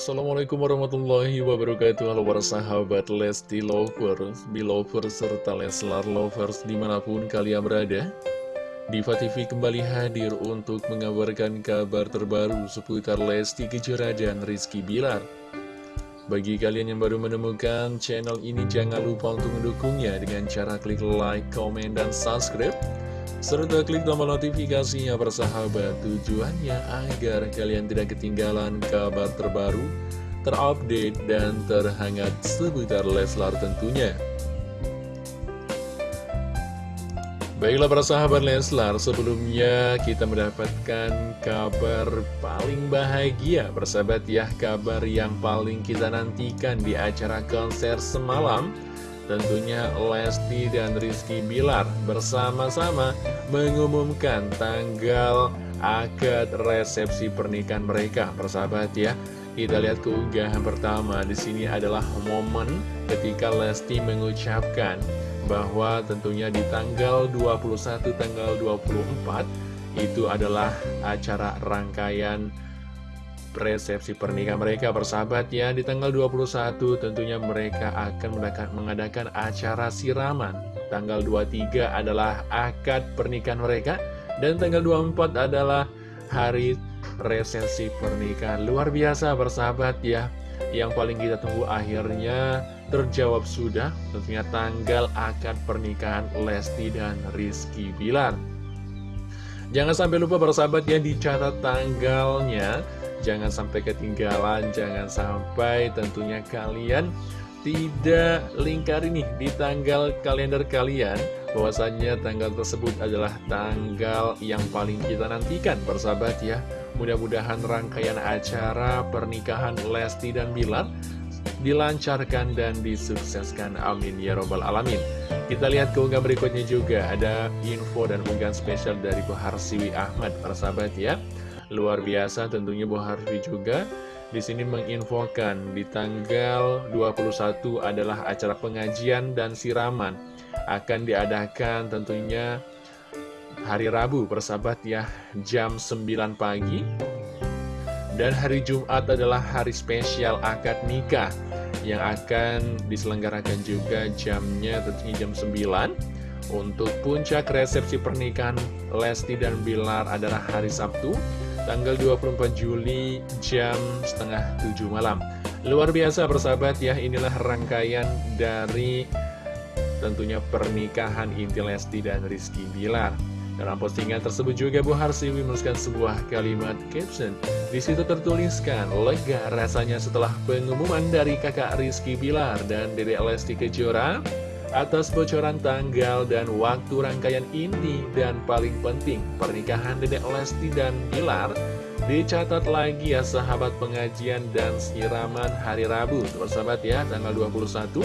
Assalamualaikum warahmatullahi wabarakatuh. Halo para sahabat Lesti Lovers, Belovers, serta Leslar Lovers di mana pun kalian berada. Diva TV kembali hadir untuk mengabarkan kabar terbaru seputar Lesti Kejora dan Rizky Bilar. Bagi kalian yang baru menemukan channel ini jangan lupa untuk mendukungnya dengan cara klik like, comment, dan subscribe serta klik tombol notifikasinya bersahabat tujuannya agar kalian tidak ketinggalan kabar terbaru, terupdate, dan terhangat seputar Leslar tentunya. Baiklah para sahabat Leslar, sebelumnya kita mendapatkan kabar paling bahagia Persahabat ya, kabar yang paling kita nantikan di acara konser semalam Tentunya Lesti dan Rizky Bilar bersama-sama mengumumkan tanggal akad resepsi pernikahan mereka, persahabat ya. Kita lihat keunggahan pertama di sini adalah momen ketika Lesti mengucapkan bahwa tentunya di tanggal 21 tanggal 24 itu adalah acara rangkaian resepsi pernikahan mereka bersahabat ya di tanggal 21 tentunya mereka akan mengadakan acara siraman. Tanggal 23 adalah akad pernikahan mereka dan tanggal 24 adalah hari resepsi pernikahan. Luar biasa bersahabat ya. Yang paling kita tunggu akhirnya terjawab sudah tentunya tanggal akad pernikahan Lesti dan Rizky Bilar. Jangan sampai lupa bersahabat ya dicatat tanggalnya Jangan sampai ketinggalan, jangan sampai tentunya kalian tidak lingkar ini di tanggal kalender kalian. Bahwasanya tanggal tersebut adalah tanggal yang paling kita nantikan persahabat ya. Mudah-mudahan rangkaian acara pernikahan Lesti dan Bilar dilancarkan dan disukseskan. Amin ya robbal alamin. Kita lihat keunggahan berikutnya juga. Ada info dan unggahan spesial dari Bahar Siwi Ahmad persahabat ya Luar biasa tentunya Bu Harfi juga. Di sini menginfokan di tanggal 21 adalah acara pengajian dan siraman. Akan diadakan tentunya hari Rabu persahabat ya jam 9 pagi. Dan hari Jumat adalah hari spesial akad nikah yang akan diselenggarakan juga jamnya tentunya jam 9 untuk puncak resepsi pernikahan Lesti dan Bilar adalah hari Sabtu tanggal 24 Juli jam setengah 7 malam. Luar biasa persahabat ya, inilah rangkaian dari tentunya pernikahan Inti Lesti dan Rizky Bilar. Dalam postingan tersebut juga Bu Harsiwi menuliskan sebuah kalimat caption. Di situ tertuliskan, lega rasanya setelah pengumuman dari kakak Rizky Bilar dan Dede Lesti Kejora atas bocoran tanggal dan waktu rangkaian ini dan paling penting pernikahan Dedek Lesti dan Bilar dicatat lagi ya sahabat pengajian dan siraman hari Rabu. Sahabat ya tanggal 21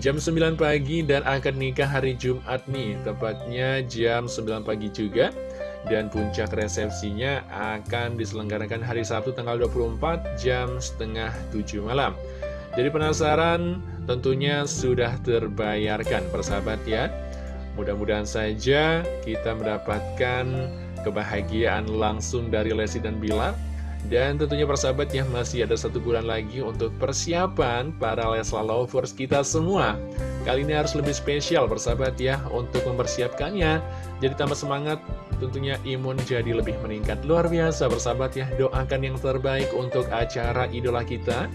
jam 9 pagi dan akan nikah hari Jumat nih tepatnya jam 9 pagi juga. Dan puncak resepsinya akan diselenggarakan hari Sabtu tanggal 24 jam setengah 7 malam. Jadi penasaran tentunya sudah terbayarkan persahabat ya. Mudah-mudahan saja kita mendapatkan kebahagiaan langsung dari Lesti dan Bilar. Dan tentunya persahabat ya masih ada satu bulan lagi untuk persiapan para Lesla Lovers kita semua. Kali ini harus lebih spesial persahabat ya untuk mempersiapkannya. Jadi tambah semangat tentunya imun jadi lebih meningkat. Luar biasa persahabat ya doakan yang terbaik untuk acara idola kita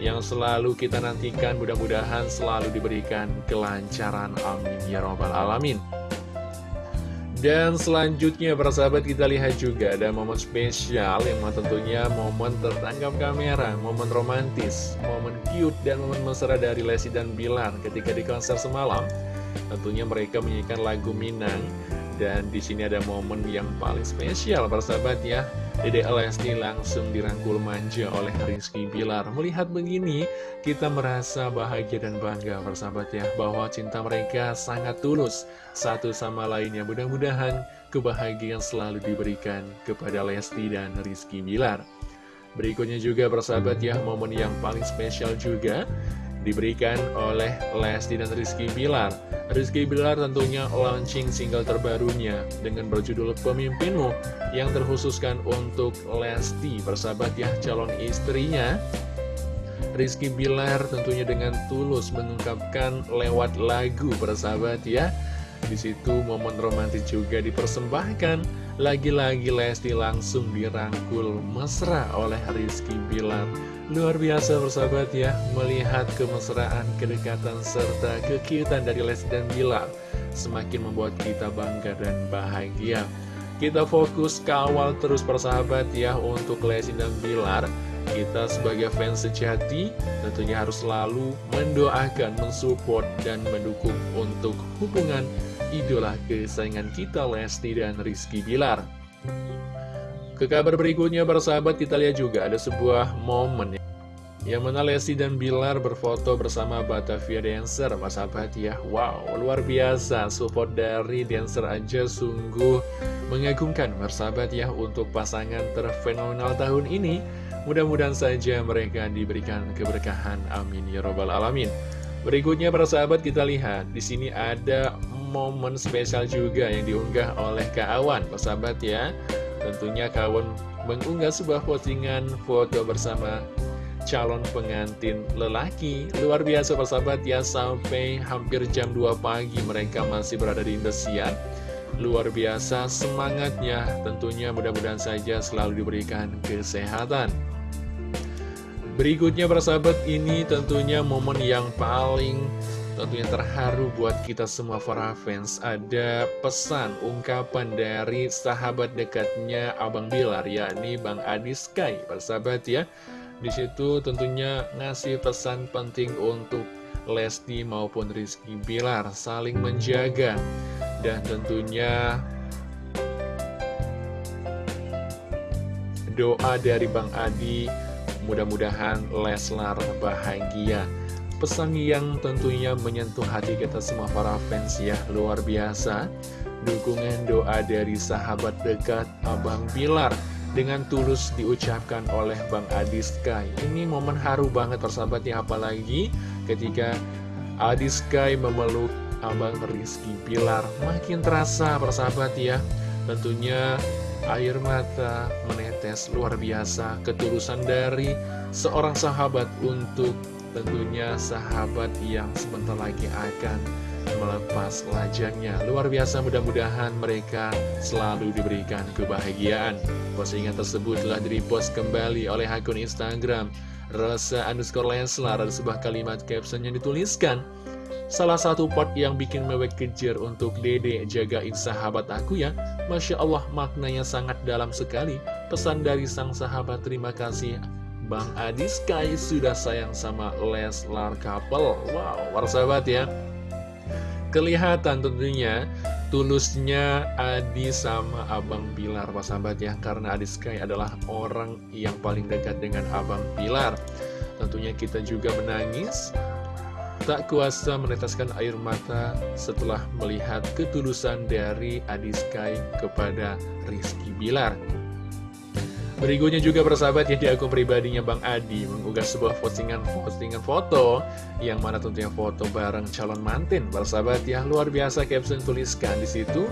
yang selalu kita nantikan mudah-mudahan selalu diberikan kelancaran. Amin ya robbal alamin. Dan selanjutnya para sahabat kita lihat juga ada momen spesial yang tentunya momen tertangkap kamera, momen romantis, momen cute dan momen mesra dari Lesti dan Bilar ketika di konser semalam. Tentunya mereka menyanyikan lagu Minang Dan di sini ada momen yang paling spesial persahabat ya. Dede Lesti langsung dirangkul manja oleh Rizky Bilar. Melihat begini kita merasa bahagia dan bangga persahabat ya Bahwa cinta mereka sangat tulus satu sama lainnya. Mudah-mudahan kebahagiaan selalu diberikan kepada Lesti dan Rizky Bilar. Berikutnya juga persahabat ya momen yang paling spesial juga diberikan oleh Lesti dan Rizky Bilar. Rizky Bilar tentunya launching single terbarunya dengan berjudul Pemimpinmu yang terkhususkan untuk Lesti, persahabat ya calon istrinya. Rizky Bilar tentunya dengan tulus mengungkapkan lewat lagu persahabat ya. Di situ momen romantis juga dipersembahkan. Lagi-lagi Lesti langsung dirangkul mesra oleh Rizky Bilar. Luar biasa bersahabat ya, melihat kemesraan, kedekatan, serta kekiutan dari Les dan Bilar semakin membuat kita bangga dan bahagia. Kita fokus kawal terus persahabat ya untuk Lesti dan Bilar. Kita sebagai fans sejati tentunya harus selalu mendoakan, mensupport, dan mendukung untuk hubungan idola kesayangan kita Lesti dan Rizky Bilar. Ke kabar berikutnya persahabat kita lihat juga ada sebuah momen ya. Yang mana Lesti dan Bilar berfoto bersama Batavia Dancer Mas sahabat ya Wow luar biasa Support dari Dancer aja sungguh mengagumkan Sahabat ya Untuk pasangan terfenomenal tahun ini Mudah-mudahan saja mereka diberikan keberkahan. Amin ya robbal alamin. Berikutnya para sahabat kita lihat. Di sini ada momen spesial juga yang diunggah oleh Kak Awan Sahabat ya. Tentunya kawan mengunggah sebuah postingan foto bersama calon pengantin lelaki. Luar biasa persahabat ya. Sampai hampir jam 2 pagi mereka masih berada di Indosiar. Luar biasa semangatnya. Tentunya mudah-mudahan saja selalu diberikan kesehatan Berikutnya persahabat ini tentunya momen yang paling tentunya terharu buat kita semua para fans. Ada pesan, ungkapan dari sahabat dekatnya Abang Bilar yakni Bang Adi Sky. Persahabat ya Di situ tentunya ngasih pesan penting untuk Lesti maupun Rizky Bilar Saling menjaga Dan tentunya Doa dari Bang Adi Mudah-mudahan Leslar bahagia. Pesan yang tentunya menyentuh hati kita semua para fans ya Luar biasa. Dukungan doa dari sahabat dekat Abang Bilar Dengan tulus diucapkan oleh Bang Adi Sky Ini momen haru banget persahabat ya Apalagi ketika Adi Sky memeluk Abang Rizky Bilar Makin terasa persahabat ya Tentunya air mata menetes luar biasa Ketulusan dari seorang sahabat untuk tentunya sahabat yang sebentar lagi akan melepas lajangnya Luar biasa mudah-mudahan mereka selalu diberikan kebahagiaan. Postingan tersebut telah direpost kembali oleh akun Instagram Rosa underscore Leslar Ada sebuah kalimat caption yang dituliskan Salah satu part yang bikin mewek kejar untuk dede jagain sahabat aku ya. Masya Allah maknanya sangat dalam sekali. Pesan dari sang sahabat terima kasih. Bang Adi Sky sudah sayang sama Leslar couple. Wow, sahabat ya. Kelihatan tentunya tulusnya Adi sama Abang Bilar sahabat ya. Karena Adi Sky adalah orang yang paling dekat dengan Abang Bilar Tentunya kita juga menangis Tak kuasa meneteskan air mata setelah melihat ketulusan dari Adi Sky kepada Rizky Bilar Berikutnya juga persahabat ya di akun pribadinya Bang Adi mengunggah sebuah postingan postingan foto yang mana tentunya foto bareng calon mantin. Persahabat ya luar biasa caption tuliskan di situ.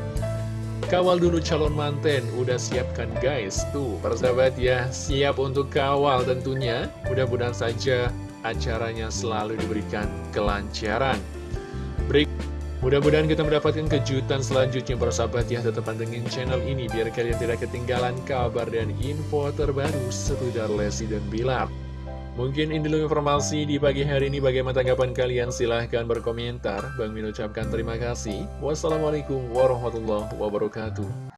Kawal dulu calon manten, udah siapkan guys Tuh persahabat ya, siap untuk kawal tentunya Mudah-mudahan saja acaranya selalu diberikan kelancaran. Mudah-mudahan kita mendapatkan kejutan selanjutnya para sahabat ya Tetap pantengin channel ini biar kalian tidak ketinggalan kabar dan info terbaru seputar Lesti dan Bilar. Mungkin ini dulu informasi di pagi hari ini. Bagaimana tanggapan kalian? Silahkan berkomentar. Bang Min ucapkan terima kasih. Wassalamualaikum warahmatullahi wabarakatuh